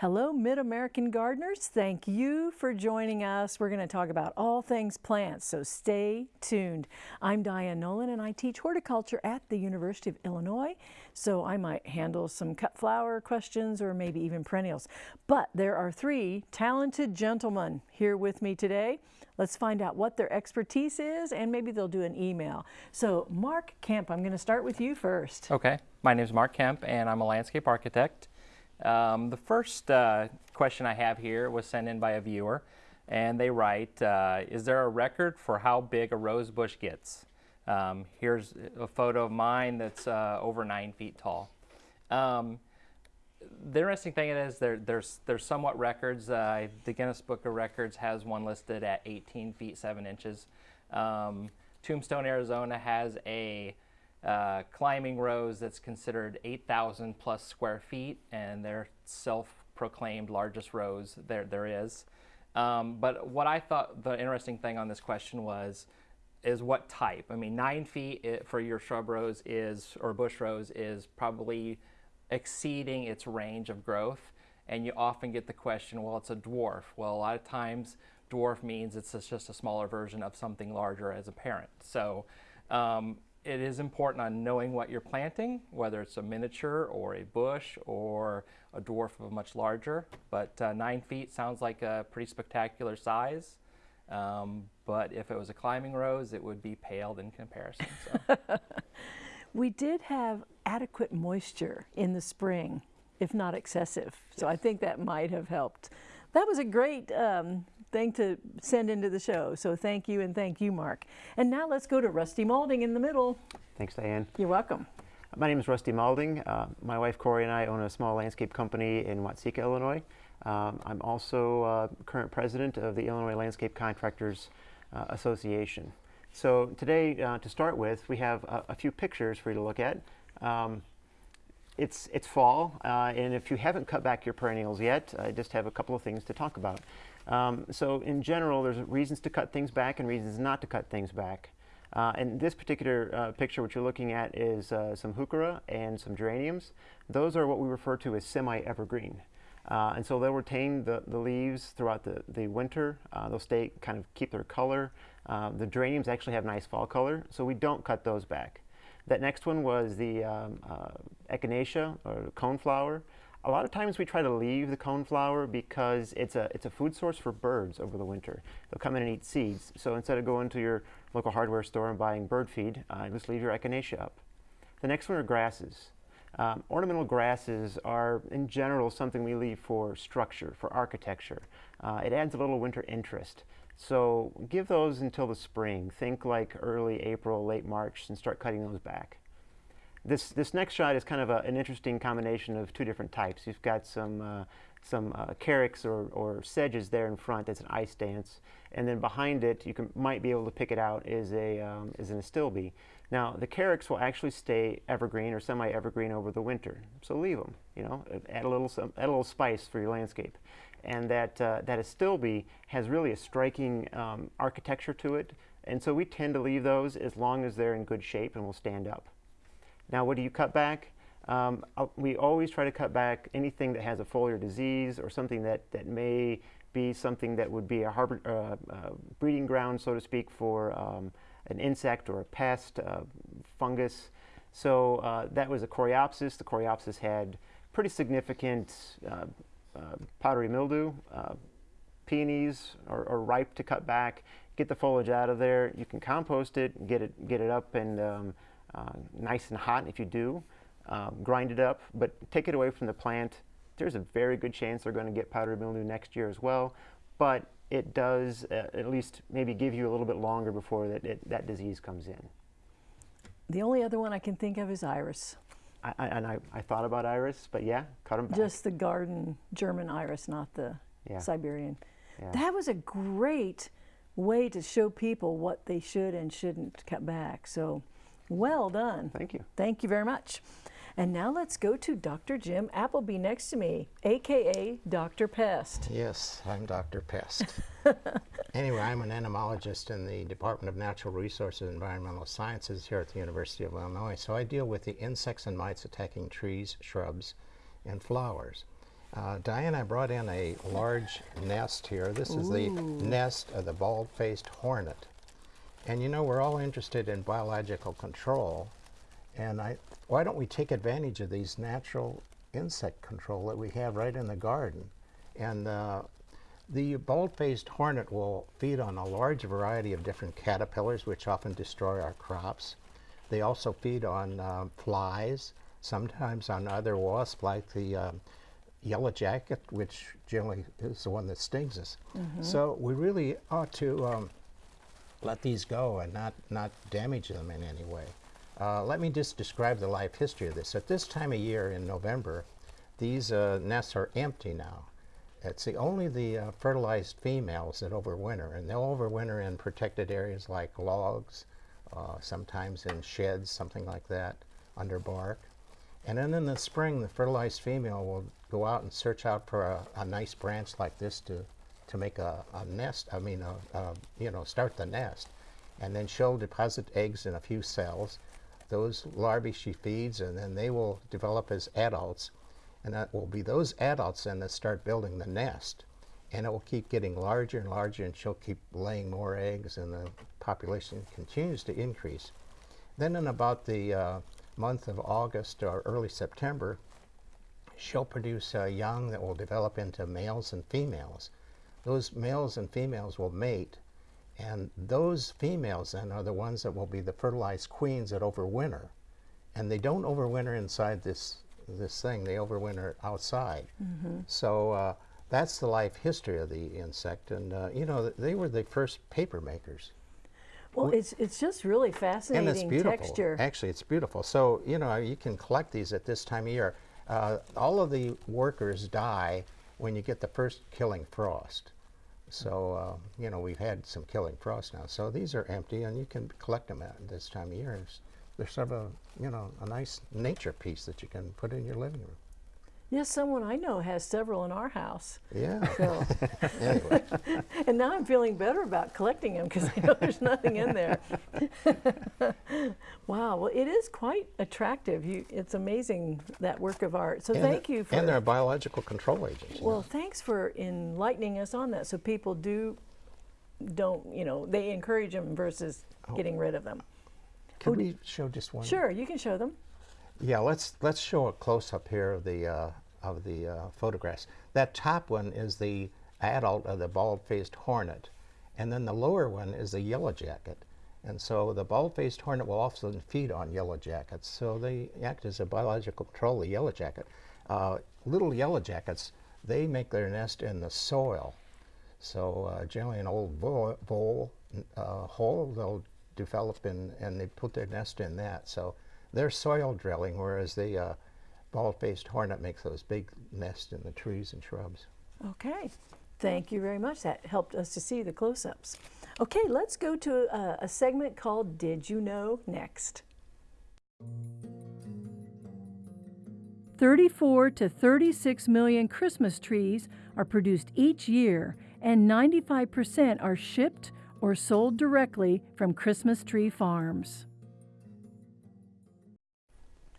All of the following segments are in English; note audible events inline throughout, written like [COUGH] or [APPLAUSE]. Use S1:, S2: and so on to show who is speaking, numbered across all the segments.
S1: Hello, Mid-American gardeners. Thank you for joining us. We're going to talk about all things plants, so stay tuned. I'm Diane Nolan and I teach horticulture at the University of Illinois, so I might handle some cut flower questions or maybe even perennials. But there are three talented gentlemen here with me today. Let's find out what their expertise is and maybe they'll do an email. So Mark Kemp, I'm going to start with you first.
S2: Okay, my name is Mark Kemp and I'm a landscape architect. Um, the first uh, question I have here was sent in by a viewer, and they write, uh, is there a record for how big a rose bush gets? Um, here's a photo of mine that's uh, over nine feet tall. Um, the interesting thing is there, there's, there's somewhat records. Uh, the Guinness Book of Records has one listed at 18 feet 7 inches. Um, Tombstone, Arizona has a uh, climbing rose that's considered 8,000 plus square feet, and their self-proclaimed largest rose there there is. Um, but what I thought the interesting thing on this question was, is what type? I mean, nine feet for your shrub rose is, or bush rose is probably exceeding its range of growth. And you often get the question, well, it's a dwarf. Well, a lot of times dwarf means it's just a smaller version of something larger as a parent. So um, it is important on knowing what you're planting, whether it's a miniature or a bush or a dwarf of a much larger. But uh, nine feet sounds like a pretty spectacular size. Um, but if it was a climbing rose, it would be paled in comparison. So. [LAUGHS]
S1: we did have adequate moisture in the spring, if not excessive. So I think that might have helped. That was a great um, thing to send into the show. So thank you and thank you, Mark. And now let's go to Rusty Malding in the middle.
S3: Thanks, Diane.
S1: You're welcome.
S3: My name is Rusty Malding. Uh, my wife Corey and I own a small landscape company in Watseka, Illinois. Um, I'm also uh, current president of the Illinois Landscape Contractors uh, Association. So today, uh, to start with, we have a, a, few pictures for you to look at. Um, it's, it's fall, uh, and if you haven't cut back your perennials yet, I just have a couple of things to talk about. Um, so in general, there's reasons to cut things back and reasons not to cut things back. Uh, and this particular uh, picture, what you're looking at is uh, some heuchera and some geraniums. Those are what we refer to as semi-evergreen. Uh, and so they'll retain the, the leaves throughout the, the winter. Uh, they'll stay, kind of keep their color. Uh, the geraniums actually have nice fall color, so we don't cut those back. That next one was the um, echinacea, or coneflower. A lot of times we try to leave the coneflower because it's a, it's a food source for birds over the winter. They'll come in and eat seeds. So instead of going to your local hardware store and buying bird feed, uh, just leave your echinacea up. The next one are grasses. Um, ornamental grasses are, in general, something we leave for structure, for architecture. Uh, it adds a little winter interest. So give those until the spring. Think like early April, late March, and start cutting those back. This, this next shot is kind of a, an interesting combination of two different types. You've got some, uh, some uh, carex or, or sedges there in front. that's an ice dance. And then behind it, you can, might be able to pick it out, is, a, um, is an astilbe. Now, the carex will actually stay evergreen or semi-evergreen over the winter. So leave them, you know, add a little, some, add a little spice for your landscape. And that, uh, that astilbe has really a striking um, architecture to it. And so we tend to leave those as long as they're in good shape and will stand up. Now, what do you cut back? Um, uh, we always try to cut back anything that has a foliar disease or something that, that may be something that would be a harbor, uh, uh, breeding ground, so to speak, for um, an insect or a pest, uh, fungus. So uh, that was a coreopsis. The coreopsis had pretty significant uh, powdery mildew. peonies are, are, ripe to cut back. Get the foliage out of there. You can compost it, get it, get it up and um, uh, nice and hot if you do. Um, grind it up, but take it away from the plant. There's a very good chance they're going to get powdery mildew next year as well, but it does uh, at least maybe give you a little bit longer before that, it, that disease comes in.
S1: The only other one I can think of is iris.
S3: I, I, and I, I thought about iris, but yeah, cut them back.
S1: Just the garden German iris, not the yeah. Siberian. Yeah. That was a great way to show people what they should and shouldn't cut back. So well done.
S3: Thank you.
S1: Thank you very much. And now let's go to Dr. Jim Appleby next to me, AKA Dr. Pest.
S4: Yes, I'm Dr. Pest. [LAUGHS] anyway, I'm an entomologist in the Department of Natural Resources and Environmental Sciences here at the University of Illinois. So I deal with the insects and mites attacking trees, shrubs, and flowers. Uh, Diane, I brought in a large nest here. This is the nest of the bald-faced hornet. And you know, we're all interested in biological control. And I, why don't we take advantage of these natural insect control that we have right in the garden? And uh, the bald-faced hornet will feed on a large variety of different caterpillars, which often destroy our crops. They also feed on um, flies, sometimes on other wasps like the um, yellow jacket, which generally is the one that stings us. So we really ought to um, let these go and not, not damage them in any way. Uh, let me just describe the life history of this. At this time of year in November, these uh, nests are empty now. It's the, only the uh, fertilized females that overwinter, and they'll overwinter in protected areas like logs, uh, sometimes in sheds, something like that, under bark. And then in the spring, the fertilized female will go out and search out for a, a nice branch like this to, to make a, a nest, I mean, a, you know, start the nest. And then she'll deposit eggs in a few cells. Those larvae she feeds, and then they will develop as adults. And that will be those adults then that start building the nest. And it will keep getting larger and larger, and she'll keep laying more eggs, and the population continues to increase. Then in about the uh, month of August or early September, she'll produce uh, young that will develop into males and females. Those males and females will mate, and those females then are the ones that will be the fertilized queens that overwinter. And they don't overwinter inside this, this thing, they overwinter outside. So uh, that's the life history of the insect. And, uh, you know, they were the first paper makers.
S1: Well, it's, it's just really fascinating And
S4: it's beautiful.
S1: texture.
S4: Actually, it's beautiful. So, you know, you can collect these at this time of year. Uh, all of the workers die when you get the first killing frost. So, uh, you know, we've had some killing frost now. So these are empty, and you can collect them at this time of year. They're sort of, a, you know, a nice nature piece that you can put in your living room.
S1: Yes, someone I know has several in our house.
S4: Yeah.
S1: So, [LAUGHS]
S4: anyway, [LAUGHS]
S1: and now I'm feeling better about collecting them because I [LAUGHS] know there's nothing in there. wow, well, it is quite attractive. You, it's amazing that work of art. So
S4: and
S1: thank
S4: the-
S1: you for.
S4: And they're a biological control agents. know.
S1: Well, thanks for enlightening us on that. So people do, don't, you know, they encourage them versus
S4: Oh.
S1: getting rid of them.
S4: Can we show just one?
S1: Sure, you can show them.
S4: Yeah, let's let's show a close up here of the uh, of the uh, photographs. That top one is the adult of the bald-faced hornet, and then the lower one is the yellow jacket. And so the bald-faced hornet will often feed on yellow jackets. So they act as a biological control of the yellow jacket. Uh, little yellow jackets, they make their nest in the soil. So uh, generally an old bowl, bowl uh, hole they'll develop in, and they put their nest in that. So they're soil drilling, whereas the uh, bald-faced hornet makes those big nests in the trees and shrubs.
S1: Okay, thank you very much. That helped us to see the close-ups. Okay, let's go to a, a segment called Did You Know next. 34 to 36 million Christmas trees are produced each year, and 95% are shipped or sold directly from Christmas tree farms.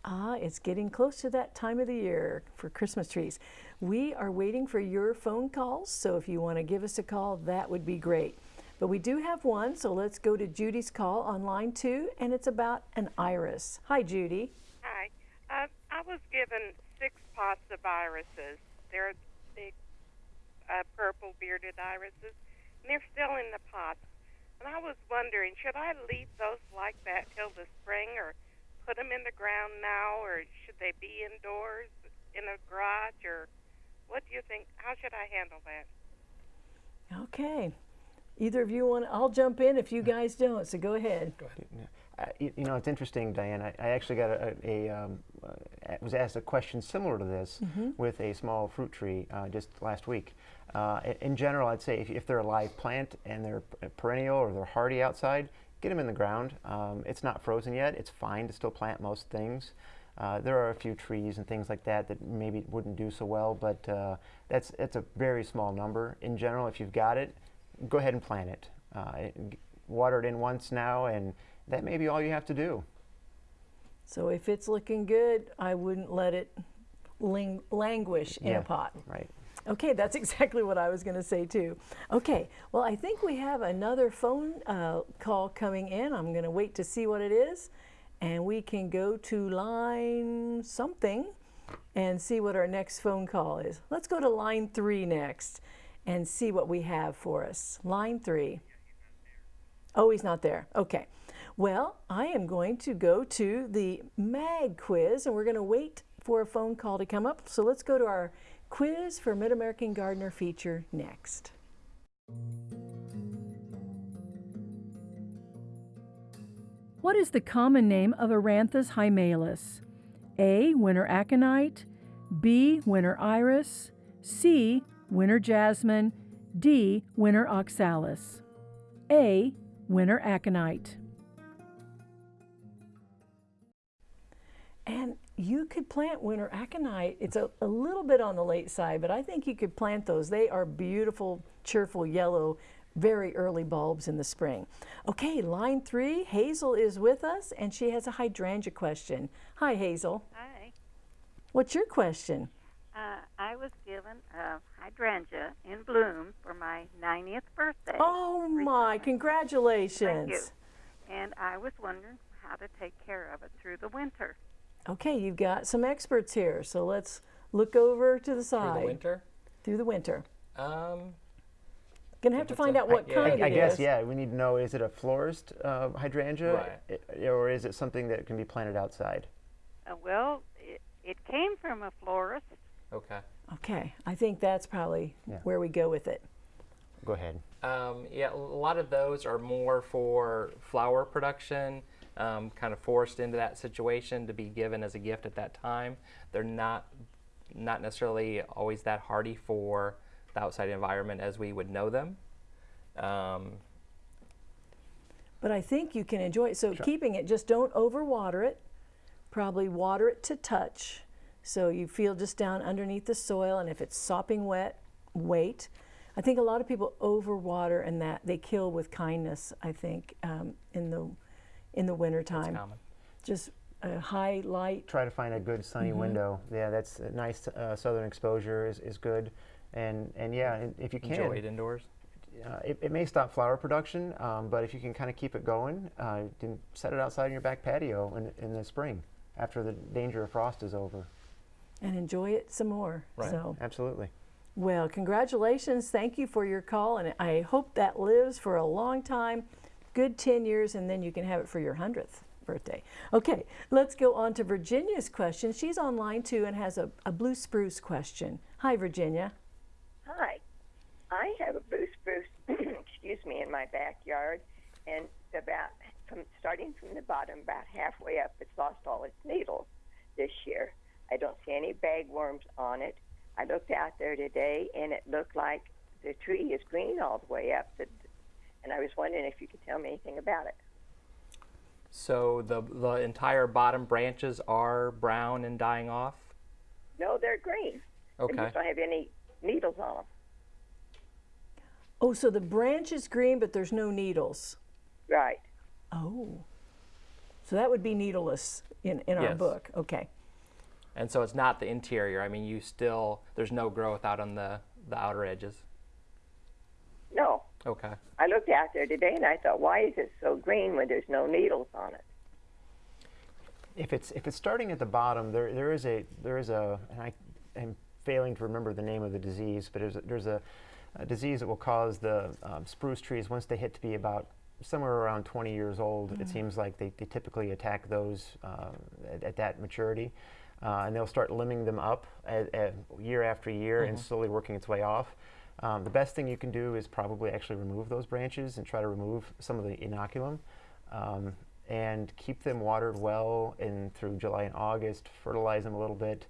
S1: Ah, it's getting close to that time of the year for Christmas trees. We are waiting for your phone calls, so if you want to give us a call, that would be great. But we do have one, so let's go to Judy's call on line two, and it's about an iris. Hi, Judy.
S5: Hi. Uh, I was given six pots of irises. They're big, uh, purple bearded irises, and they're still in the pots. And I was wondering, should I leave those like that till the spring, or put them in the ground now, or should they be indoors in a garage, or what do you think? How should I handle that?
S1: Okay. Either of you want, I'll jump in if you guys don't, so go ahead.
S3: Uh, you, you know, it's interesting, Diane. I, I actually got a, a, a um, uh, was asked a question similar to this with a small fruit tree uh, just last week. Uh, in general, I'd say if, if they're a live plant and they're perennial or they're hardy outside, get them in the ground. Um, it's not frozen yet. It's fine to still plant most things. Uh, there are a few trees and things like that that maybe wouldn't do so well, but uh, that's it's a very small number. In general, if you've got it, go ahead and plant it. Uh, it- water it in once now, and that may be all you have to do.
S1: So if it's looking good, I wouldn't let it ling- languish in
S3: Yeah.
S1: a pot.
S3: Right.
S1: Okay, that's [LAUGHS] exactly what I was going to say too. Okay, well, I think we have another phone uh, call coming in. I'm going to wait to see what it is, and we can go to line something and see what our next phone call is. Let's go to line three next and see what we have for us. Line three. Oh, he's not there. Okay. Well, I am going to go to the MAG quiz and we're going to wait for a phone call to come up. So let's go to our quiz for Mid American Gardener feature next. What is the common name of Eranthis hyemalis? A. Winter aconite, B. Winter iris, C. Winter jasmine, D. Winter oxalis. A. Winter aconite. And you could plant winter aconite. It's a, a little bit on the late side, but I think you could plant those. They are beautiful, cheerful yellow, very early bulbs in the spring. Okay, line three, Hazel is with us and she has a hydrangea question. Hi, Hazel.
S6: Hi.
S1: What's your question?
S6: Uh, I was given a hydrangea in bloom for my 90th birthday.
S1: Oh my, congratulations.
S6: Thank you. And I was wondering how to take care of it through the winter.
S1: Okay, you've got some experts here, so let's look over to the side.
S2: Through the winter?
S1: Through the winter.
S2: Um,
S1: Gonna have to find
S2: a
S1: out what
S2: yeah.
S1: kind
S3: I, I
S1: it
S3: guess
S1: is.
S3: yeah. We need to know: is it a florist uh, hydrangea,
S2: Right.
S3: i- or is it something that can be planted outside?
S6: Uh, well, it, it came from a florist.
S2: okay.
S1: Okay, I think that's probably
S3: Yeah.
S1: where we go with it.
S3: Go ahead.
S2: Um, yeah, a lot of those are more for flower production, um, kind of forced into that situation to be given as a gift at that time. They're not not necessarily always that hardy for the outside environment as we would know them. Um,
S1: But I think you can enjoy it. So keeping it, just don't overwater it. Probably water it to touch. So you feel just down underneath the soil, and if it's sopping wet, wait. I think a lot of people overwater and that they kill with kindness. I think um, in the in the
S2: it's
S1: wintertime,
S2: common.
S1: just a high light.
S3: Try to find a good sunny
S1: Mm-hmm.
S3: window. Yeah, that's a nice uh, southern exposure is, is good, and and yeah, and if you can,
S2: Enjoy it indoors.
S3: uh, it, it may stop flower production, um, but if you can kind of keep it going, uh, then set it outside in your back patio in, in the spring after the danger of frost is over.
S1: and enjoy it some more.
S2: Right.
S1: So,
S3: Absolutely.
S1: well, congratulations. Thank you for your call, and I hope that lives for a long time, good 10 years, and then you can have it for your 100th birthday. Okay, let's go on to Virginia's question. She's online too and has a, a blue spruce question. Hi, Virginia.
S7: Hi. I have a blue spruce, [CLEARS THROAT] excuse me, in my backyard, and about from starting from the bottom, about halfway up, it's lost all its needles this year. I don't see any bagworms on it. I looked out there today, and it looked like the tree is green all the way up. The, and I was wondering if you could tell me anything about it.
S2: So the the entire bottom branches are brown and dying off.
S7: No, they're green. They
S2: Okay.
S7: just don't have any needles on them.
S1: Oh, so the branch is green, but there's no needles.
S7: Right.
S1: Oh. So that would be needleless in, in our
S2: Yes.
S1: book. Okay.
S2: And so it's not the interior. I mean, you still there's no growth out on the the outer edges.
S7: No.
S2: Okay.
S7: I looked out there today, and I thought, why is it so green when there's no needles on it?
S3: If it's if it's starting at the bottom, there there is a there is a and I am failing to remember the name of the disease, but there's a, there's a, a disease that will cause the um, spruce trees once they hit to be about somewhere around 20 years old. It seems like they, they typically attack those uh, at, at that maturity, uh, and they'll start limbing them up at, at year after year and slowly working its way off. Um, the best thing you can do is probably actually remove those branches and try to remove some of the inoculum. Um, and keep them watered well in through July and August. Fertilize them a little bit.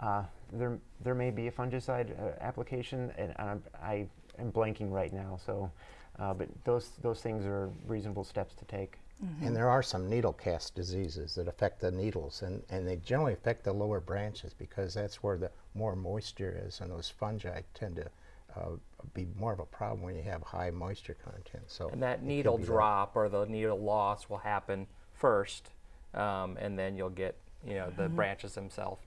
S3: Uh, there, there may be a fungicide uh, application, and I'm, I am blanking right now. So, uh, but those those things are reasonable steps to take.
S4: And there are some needle cast diseases that affect the needles, and, and they generally affect the lower branches because that's where the more moisture is, and those fungi tend to uh, be more of a problem when you have high moisture content. So
S2: And that needle
S4: be that.
S2: drop or the needle loss will happen first, um, and then you'll get you know the branches themselves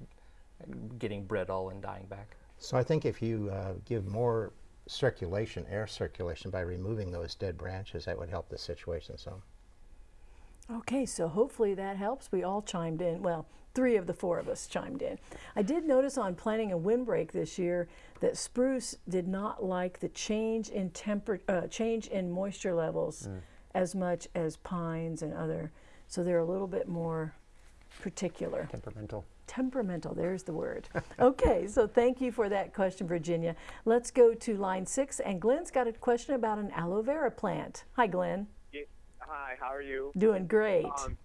S2: getting brittle and dying back.
S4: So I think if you uh, give more circulation, air circulation, by removing those dead branches, that would help the situation some.
S1: Okay, so hopefully that helps. We all chimed in. Well, three of the four of us chimed in. I did notice on planting a windbreak this year that spruce did not like the change in temper, uh, change in moisture levels as much as pines and other. So they're a little bit more particular.
S3: Temperamental.
S1: Temperamental, there's the word. [LAUGHS] okay, so thank you for that question, Virginia. Let's go to line six, and Glenn's got a question about an aloe vera plant. Hi, Glenn.
S8: Hi, how are you?
S1: Doing great.
S8: Um,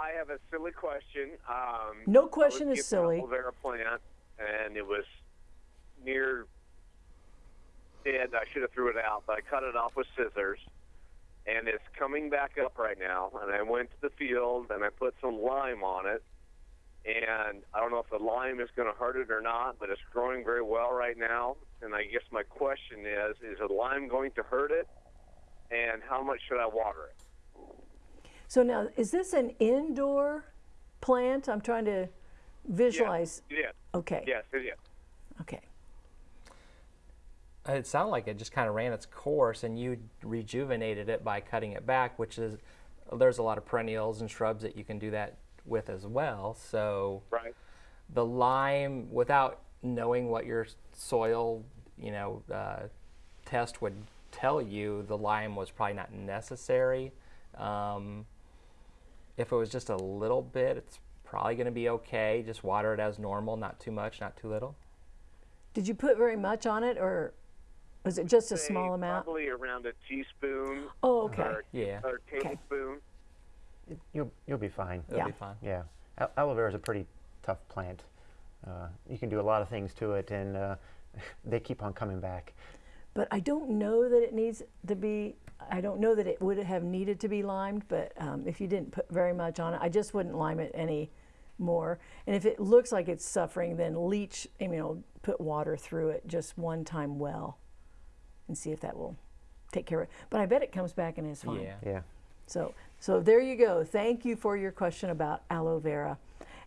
S8: I have a silly question. Um,
S1: No question is silly.
S8: An aloe vera plant, and it was near dead. I should have threw it out, but I cut it off with scissors, and it's coming back up right now. And I went to the field and I put some lime on it, and I don't know if the lime is going to hurt it or not, but it's growing very well right now. And I guess my question is: Is the lime going to hurt it? And how much should I water it?
S1: So now, is this an indoor plant? I'm trying to visualize.
S8: Yes, it is.
S1: Okay.
S8: Yes, it is.
S1: Okay.
S2: It sounded like it just kind of ran its course, and you rejuvenated it by cutting it back, which is there's a lot of perennials and shrubs that you can do that with as well. So
S8: Right.
S2: the lime, without knowing what your soil, you know, uh, test would tell you, the lime was probably not necessary. Um, if it was just a little bit, it's probably going to be okay. Just water it as normal, not too much, not too little.
S1: Did you put very much on it, or was it just a small amount?
S8: Probably around a teaspoon
S1: Oh, okay.
S8: or,
S2: Yeah.
S8: or tablespoon.
S3: You'll, you'll be fine.
S2: It'll
S1: Yeah.
S2: be fine.
S3: Yeah. Al- aloe vera is a pretty tough plant. Uh, you can do a lot of things to it, and uh, [LAUGHS] they keep on coming back.
S1: But I don't know that it needs to be. I don't know that it would have needed to be limed. But um, if you didn't put very much on it, I just wouldn't lime it any more. And if it looks like it's suffering, then leach. You know, put water through it just one time well, and see if that will take care of it. But I bet it comes back and is fine.
S2: Yeah.
S3: Yeah.
S1: So, so there you go. Thank you for your question about aloe vera.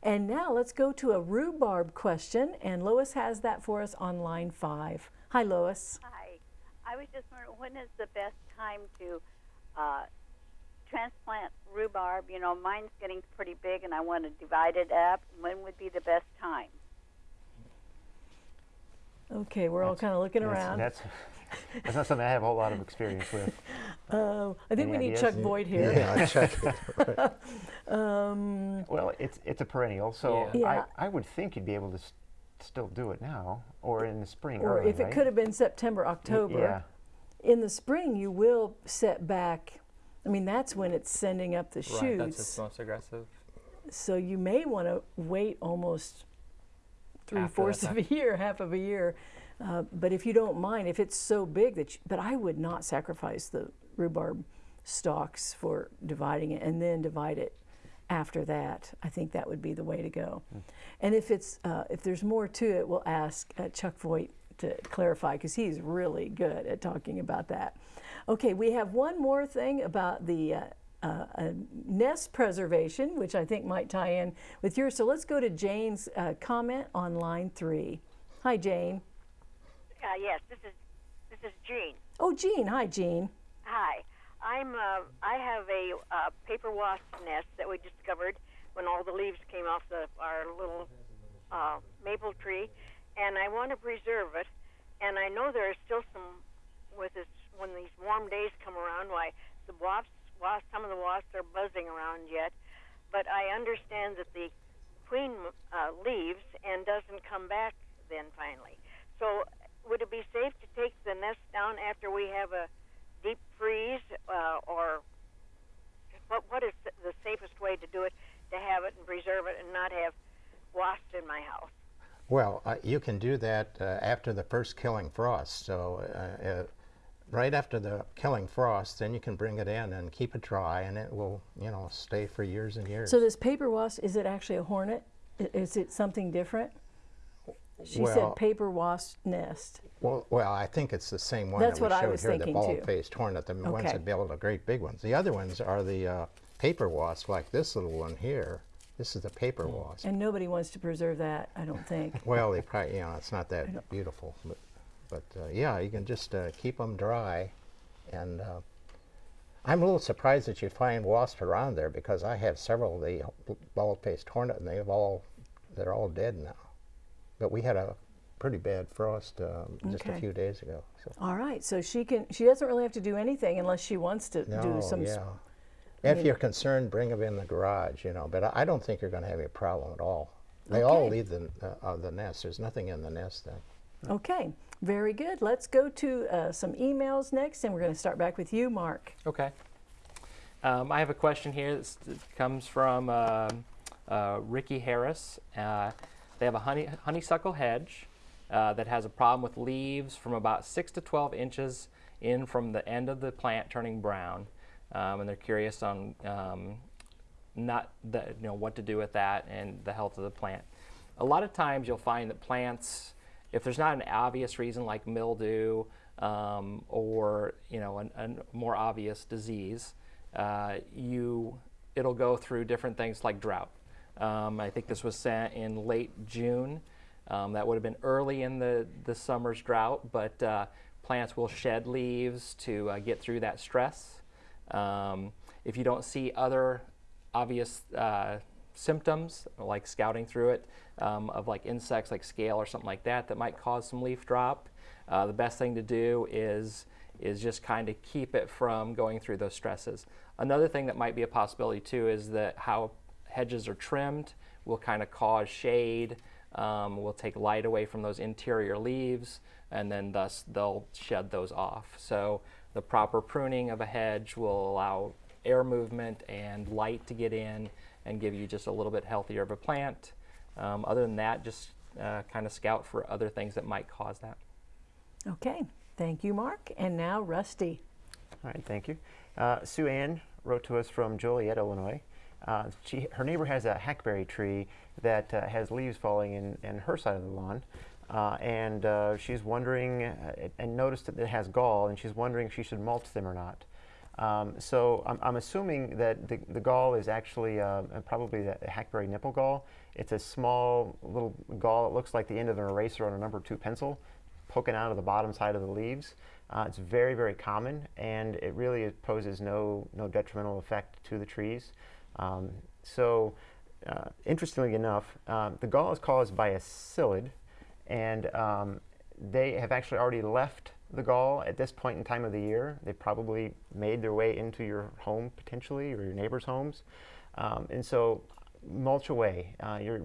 S1: And now let's go to a rhubarb question, and Lois has that for us on line five. Hi, Lois.
S6: Hi. I was just wondering when is the best time to uh, transplant rhubarb? You know, mine's getting pretty big and I want to divide it up. When would be the best time?
S1: Okay, we're all kind of looking
S3: That's-
S1: around.
S3: That's, that's not something I have a whole lot of experience with.
S1: Uh, [LAUGHS] I think
S3: Any
S1: we need
S3: ideas?
S1: Chuck Voigt here.
S4: Yeah, check it. [LAUGHS]
S3: Well, it's it's a perennial, so
S1: Yeah. Yeah.
S3: I, I would think you'd be able to s- still do it now or in the spring.
S1: Or
S3: early,
S1: if it
S3: right?
S1: could have been September, October.
S3: Yeah.
S1: In the spring, you will set back. I mean, that's when it's sending up the
S2: Right, that's its most aggressive.
S1: So you may want to wait almost three
S2: After
S1: fourths of a year, half of a year. Uh, but if you don't mind, if it's so big that, you, but I would not sacrifice the rhubarb stalks for dividing it and then divide it after that. I think that would be the way to go. And if it's uh, if there's more to it, we'll ask uh, Chuck Voigt to clarify because he's really good at talking about that. Okay, we have one more thing about the. Uh, uh, uh, nest preservation, which I think might tie in with yours. So let's go to Jane's uh, comment on line three. Hi, Jane.
S9: Uh, yes, this is this is Jean.
S1: Oh, Jean. Hi, Jean.
S9: Hi, I'm. Uh, I have a uh, paper wasp nest that we discovered when all the leaves came off the our little uh, maple tree, and I want to preserve it. And I know there are still some with this when these warm days come around. Why the wasps, wasps, some of the wasps are buzzing around yet, but I understand that the queen uh, leaves and doesn't come back then finally. So would it be safe to take the nest down after we have a deep freeze, uh, or what? What is the- the safest way to do it to have it and preserve it and not have wasps in my house?
S4: Well, uh, you can do that uh, after the first killing frost. So, uh, uh, right after the killing frost, then you can bring it in and keep it dry, and it will, you know, stay for years and years.
S1: So this paper wasp, is it actually a hornet? Is it something different? She
S4: Well-
S1: said paper wasp nest.
S4: well, well, I think it's the same one
S1: That's
S4: that we
S1: what I
S4: showed
S1: was
S4: here, the
S1: thinking, too.
S4: bald-faced hornet, the ones that build the great big ones. The other ones are the uh, paper wasp, like this little one here. This is the paper wasp.
S1: And nobody wants to preserve that, I don't think. [LAUGHS]
S4: Well, they probably, you know, it's not that beautiful, but, but uh, yeah, you can just uh, keep them dry. And uh, I'm a little surprised that you find wasps around there because I have several of the bald-faced hornet, and they've all, they're all dead now. But we had a pretty bad frost um, just a few days ago. So.
S1: All right, so she can, she doesn't really have to do anything unless she wants to
S4: No,
S1: do some. s-
S4: yeah. If you're concerned, bring them in the garage, you know. But I, I don't think you're going to have any problem at all. They all leave the uh, uh, the nest. There's nothing in the nest then.
S1: Okay, very good. Let's go to uh, some emails next, and we're going to start back with you, Mark.
S2: Okay. Um, I have a question here that's- that comes from um uh, Ricky Harris. They have a honey, honeysuckle hedge uh, that has a problem with leaves from about 6 to 12 inches in from the end of the plant turning brown. Um, and they're curious on um, not the, you know what to do with that and the health of the plant. A lot of times you'll find that plants, if there's not an obvious reason like mildew um, or you know an, a more obvious disease, uh, you it'll go through different things like drought. Um, I think this was sent in late June. Um, that would have been early in the, the summer's drought, but uh, plants will shed leaves to uh, get through that stress. Um, if you don't see other obvious uh, symptoms, like scouting through it, um, of like insects like scale or something like that, that might cause some leaf drop, uh, the best thing to do is is just kind of keep it from going through those stresses. Another thing that might be a possibility too is that how hedges are trimmed will kind of cause shade, um, will take light away from those interior leaves, and then thus they'll shed those off. So the proper pruning of a hedge will allow air movement and light to get in and give you just a little bit healthier of a plant. Um, other than that, just uh, kind of scout for other things that might cause that.
S1: Okay, thank you, Mark. And now Rusty.
S3: All right, thank you. Uh, Sue Ann wrote to us from Joliet, Illinois. Uh, she, her neighbor has a hackberry tree that uh, has leaves falling in, in her side of the lawn. Uh, and uh, she's wondering, uh, and noticed that it has gall, and she's wondering if she should mulch them or not. Um, so I'm, I'm assuming that the, the gall is actually uh, probably the hackberry nipple gall. It's a small little gall. It looks like the end of an eraser on a number two pencil poking out of the bottom side of the leaves. Uh, it's very, very common, and it really poses no, no detrimental effect to the trees. Um, so, uh, interestingly enough, um, the gall is caused by a psyllid, and um, they have actually already left the gall at this point in time of the year. They probably made their way into your home potentially, or your neighbors' homes. Um, and so, mulch away. Uh, you're,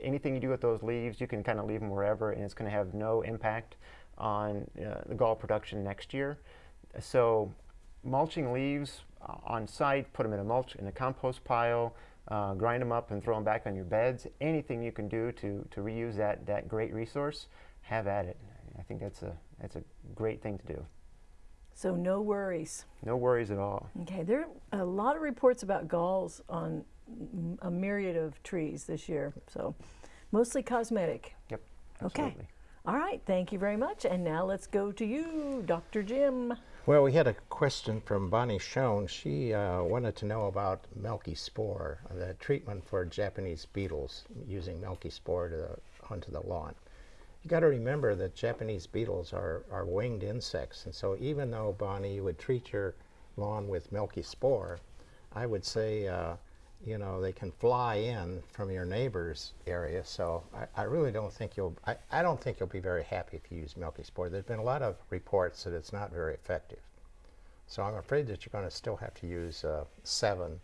S3: anything you do with those leaves, you can kind of leave them wherever, and it's going to have no impact on uh, the gall production next year. So, mulching leaves uh, on site, put them in a mulch in a compost pile, uh, grind them up and throw them back on your beds. Anything you can do to, to reuse that, that great resource, have at it. I think that's a, that's a great thing to do.
S1: So no worries.
S3: No worries at all.
S1: Okay, there are a lot of reports about galls on a myriad of trees this year. So mostly cosmetic.
S3: Yep. absolutely. Okay.
S1: All right, thank you very much. And now let's go to you, Dr. Jim.
S4: Well, we had a question from Bonnie Schoen. She uh, wanted to know about milky spore, the treatment for Japanese beetles using milky spore to, onto the lawn. You got to remember that Japanese beetles are, are winged insects, and so even though Bonnie you would treat your lawn with milky spore, I would say, uh, you know, they can fly in from your neighbor's area. So I, I really don't think you'll. I, I don't think you'll be very happy if you use milky spore. There's been a lot of reports that it's not very effective. So I'm afraid that you're going to still have to use uh, Sevin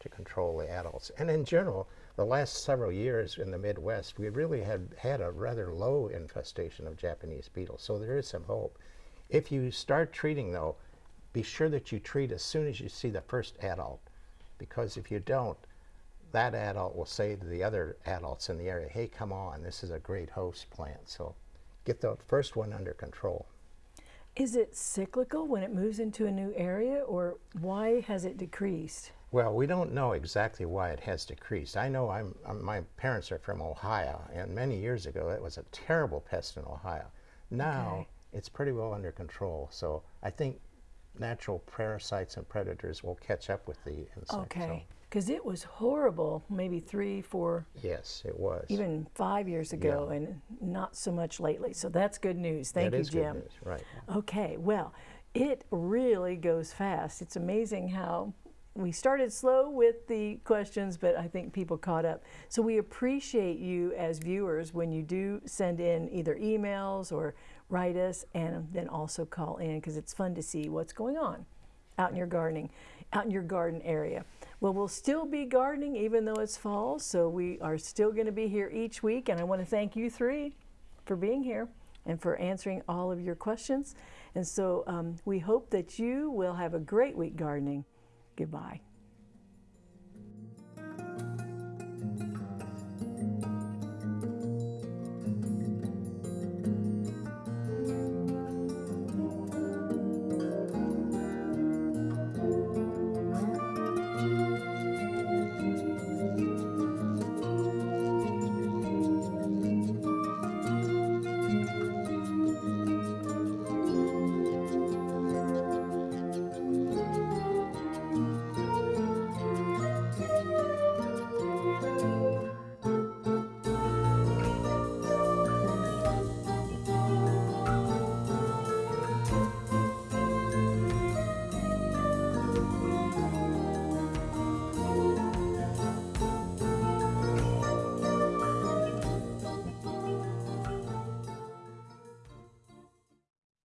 S4: to control the adults. And in general, the last several years in the Midwest, we really had had a rather low infestation of Japanese beetles. So there is some hope. If you start treating, though, be sure that you treat as soon as you see the first adult, because if you don't, that adult will say to the other adults in the area, hey, come on, this is a great host plant. So get the first one under control.
S1: Is it cyclical when it moves into a new area, or why has it decreased?
S4: Well, we don't know exactly why it has decreased. I know I'm, I'm, my parents are from Ohio, and many years ago it was a terrible pest in Ohio. Now
S1: Okay.
S4: it's pretty well under control. So I think natural parasites and predators will catch up with the insect.
S1: Okay. Because it was horrible maybe three, four,
S4: Yes, it was.
S1: even five years ago,
S4: Yeah.
S1: and not so much lately. So that's good news. Thank
S4: That
S1: you,
S4: is good
S1: Jim.
S4: news, Right.
S1: Okay, well, it really goes fast. It's amazing how we started slow with the questions, but I think people caught up. So we appreciate you as viewers when you do send in either emails or write us and then also call in because it's fun to see what's going on out in your gardening, out in your garden area. Well, we'll still be gardening even though it's fall, so we are still going to be here each week, and I want to thank you three for being here and for answering all of your questions. And so um, we hope that you will have a great week gardening. Goodbye.